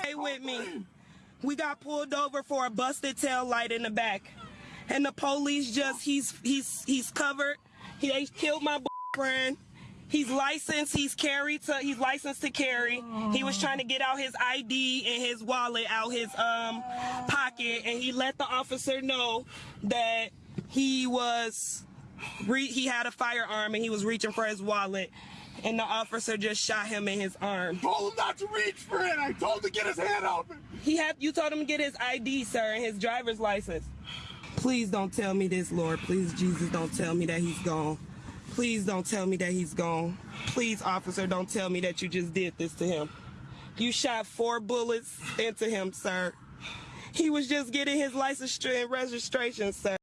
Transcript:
Stay with me. We got pulled over for a busted tail light in the back. And the police just he's he's he's covered. He they killed my boyfriend. He's licensed. He's carried to. He's licensed to carry. He was trying to get out his ID and his wallet out his um pocket, and he let the officer know that he was re- he had a firearm and he was reaching for his wallet, and the officer just shot him in his arm. told him not to reach for it. I told him to get his hand out. He had you told him to get his ID, sir, and his driver's license. Please don't tell me this, Lord. Please, Jesus, don't tell me that he's gone. Please don't tell me that he's gone. Please, officer, don't tell me that you just did this to him. You shot four bullets into him, sir. He was just getting his license and registration, sir.